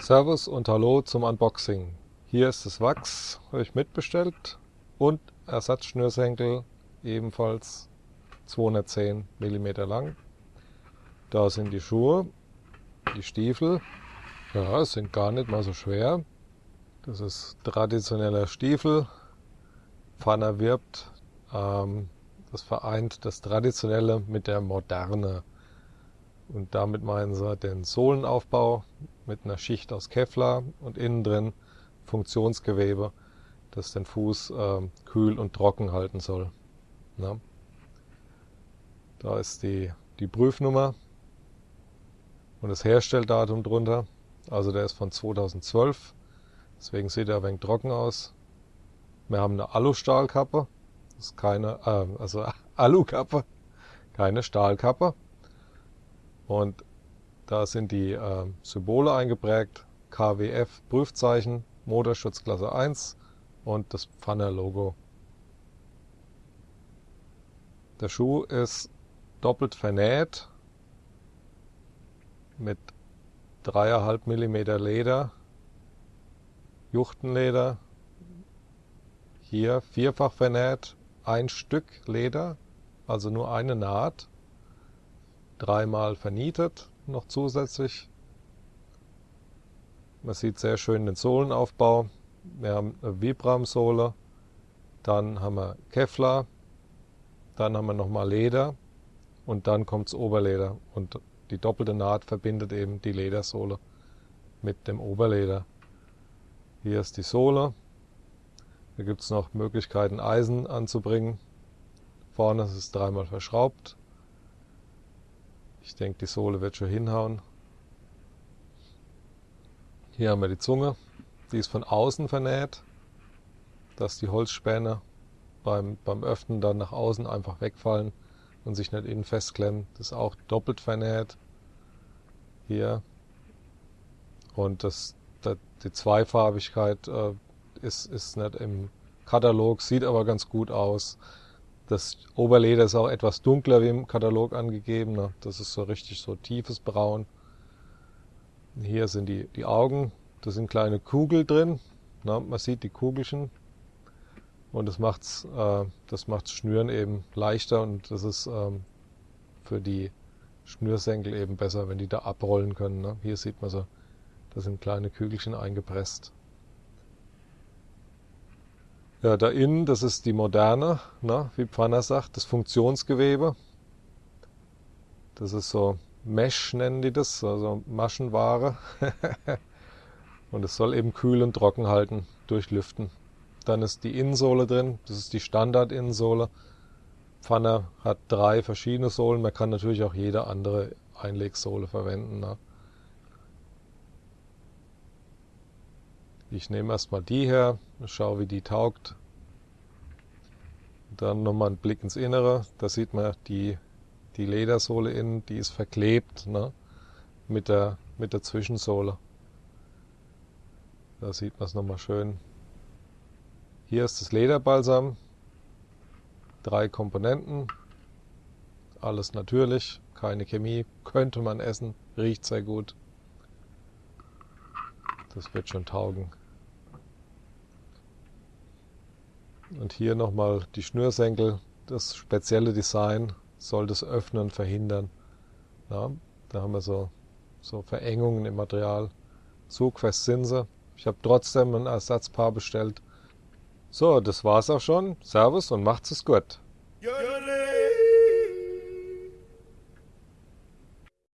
Servus und Hallo zum Unboxing. Hier ist das Wachs, habe ich mitbestellt und Ersatzschnürsenkel, ebenfalls 210 mm lang. Da sind die Schuhe, die Stiefel, ja, sind gar nicht mal so schwer. Das ist traditioneller Stiefel, Pfanner wirbt, ähm, das vereint das Traditionelle mit der Moderne. Und damit meinen sie den Sohlenaufbau mit einer Schicht aus Kevlar und innen drin Funktionsgewebe, das den Fuß äh, kühl und trocken halten soll. Na? Da ist die, die Prüfnummer und das Herstelldatum drunter. Also der ist von 2012, deswegen sieht er ein wenig trocken aus. Wir haben eine Alustahlkappe, das ist keine, äh, also Alukappe, keine Stahlkappe. Und da sind die äh, Symbole eingeprägt, KWF Prüfzeichen, Motorschutzklasse 1 und das Pfanner Logo. Der Schuh ist doppelt vernäht mit 3,5 mm Leder, Juchtenleder, hier vierfach vernäht, ein Stück Leder, also nur eine Naht, dreimal vernietet noch zusätzlich. Man sieht sehr schön den Sohlenaufbau. Wir haben eine Vibram-Sohle, dann haben wir Kevlar, dann haben wir nochmal Leder und dann kommt das Oberleder. Und die doppelte Naht verbindet eben die Ledersohle mit dem Oberleder. Hier ist die Sohle. Da gibt es noch Möglichkeiten, Eisen anzubringen. Vorne ist es dreimal verschraubt. Ich denke, die Sohle wird schon hinhauen. Hier haben wir die Zunge. Die ist von außen vernäht, dass die Holzspäne beim, beim Öffnen dann nach außen einfach wegfallen und sich nicht innen festklemmen. Das ist auch doppelt vernäht. Hier. Und das, das die Zweifarbigkeit äh, ist, ist nicht im Katalog, sieht aber ganz gut aus. Das Oberleder ist auch etwas dunkler wie im Katalog angegeben. Ne? Das ist so richtig so tiefes Braun. Hier sind die, die Augen. Da sind kleine Kugel drin. Ne? Man sieht die Kugelchen. Und das macht's, äh, das macht's Schnüren eben leichter und das ist ähm, für die Schnürsenkel eben besser, wenn die da abrollen können. Ne? Hier sieht man so, da sind kleine Kügelchen eingepresst. Ja, da innen, das ist die moderne, ne, wie Pfanner sagt, das Funktionsgewebe. Das ist so Mesh nennen die das, also Maschenware. und es soll eben kühl und trocken halten durch Lüften. Dann ist die Innensohle drin, das ist die Standard-Innensohle. Pfanner hat drei verschiedene Sohlen, man kann natürlich auch jede andere Einlegsohle verwenden. Ne? Ich nehme erstmal die her, schaue wie die taugt. Dann nochmal ein Blick ins Innere. Da sieht man die, die Ledersohle innen, die ist verklebt ne? mit, der, mit der Zwischensohle. Da sieht man es nochmal schön. Hier ist das Lederbalsam. Drei Komponenten. Alles natürlich, keine Chemie. Könnte man essen, riecht sehr gut. Das wird schon taugen. Und hier nochmal die Schnürsenkel. Das spezielle Design soll das Öffnen verhindern. Ja, da haben wir so, so Verengungen im Material. Zugfest sind sie. Ich habe trotzdem ein Ersatzpaar bestellt. So, das war's auch schon. Servus und macht's es gut.